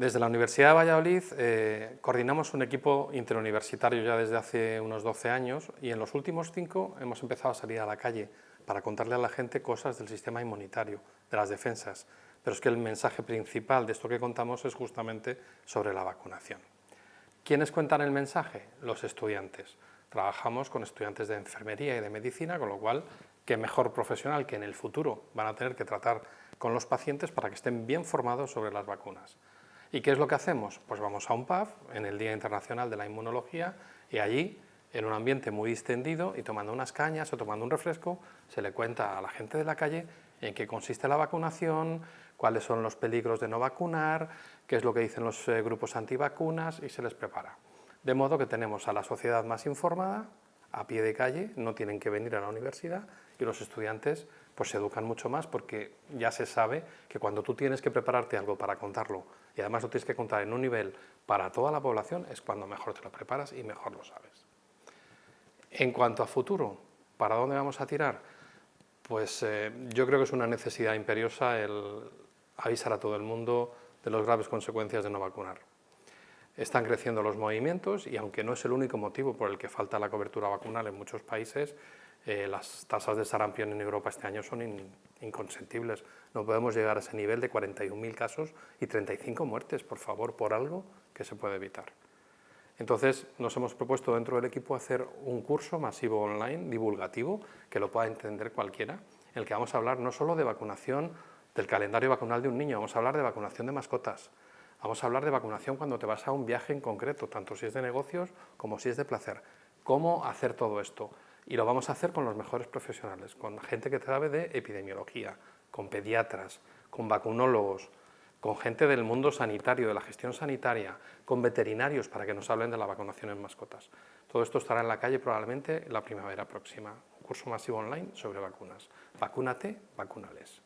Desde la Universidad de Valladolid eh, coordinamos un equipo interuniversitario ya desde hace unos 12 años y en los últimos cinco hemos empezado a salir a la calle para contarle a la gente cosas del sistema inmunitario, de las defensas, pero es que el mensaje principal de esto que contamos es justamente sobre la vacunación. ¿Quiénes cuentan el mensaje? Los estudiantes. Trabajamos con estudiantes de enfermería y de medicina, con lo cual, qué mejor profesional que en el futuro van a tener que tratar con los pacientes para que estén bien formados sobre las vacunas. ¿Y qué es lo que hacemos? Pues vamos a un pub en el Día Internacional de la Inmunología y allí, en un ambiente muy distendido y tomando unas cañas o tomando un refresco, se le cuenta a la gente de la calle en qué consiste la vacunación, cuáles son los peligros de no vacunar, qué es lo que dicen los eh, grupos antivacunas y se les prepara. De modo que tenemos a la sociedad más informada, a pie de calle, no tienen que venir a la universidad y los estudiantes pues se educan mucho más porque ya se sabe que cuando tú tienes que prepararte algo para contarlo y además lo tienes que contar en un nivel para toda la población, es cuando mejor te lo preparas y mejor lo sabes. En cuanto a futuro, ¿para dónde vamos a tirar? Pues eh, yo creo que es una necesidad imperiosa el avisar a todo el mundo de las graves consecuencias de no vacunar. Están creciendo los movimientos y aunque no es el único motivo por el que falta la cobertura vacunal en muchos países, eh, las tasas de sarampión en Europa este año son inconsentibles. No podemos llegar a ese nivel de 41.000 casos y 35 muertes, por favor, por algo que se puede evitar. Entonces, nos hemos propuesto dentro del equipo hacer un curso masivo online, divulgativo, que lo pueda entender cualquiera, en el que vamos a hablar no solo de vacunación, del calendario vacunal de un niño, vamos a hablar de vacunación de mascotas, vamos a hablar de vacunación cuando te vas a un viaje en concreto, tanto si es de negocios como si es de placer. ¿Cómo hacer todo esto? y lo vamos a hacer con los mejores profesionales, con gente que sabe de epidemiología, con pediatras, con vacunólogos, con gente del mundo sanitario, de la gestión sanitaria, con veterinarios para que nos hablen de la vacunación en mascotas. Todo esto estará en la calle probablemente la primavera próxima. Un curso masivo online sobre vacunas. Vacúnate, vacunales.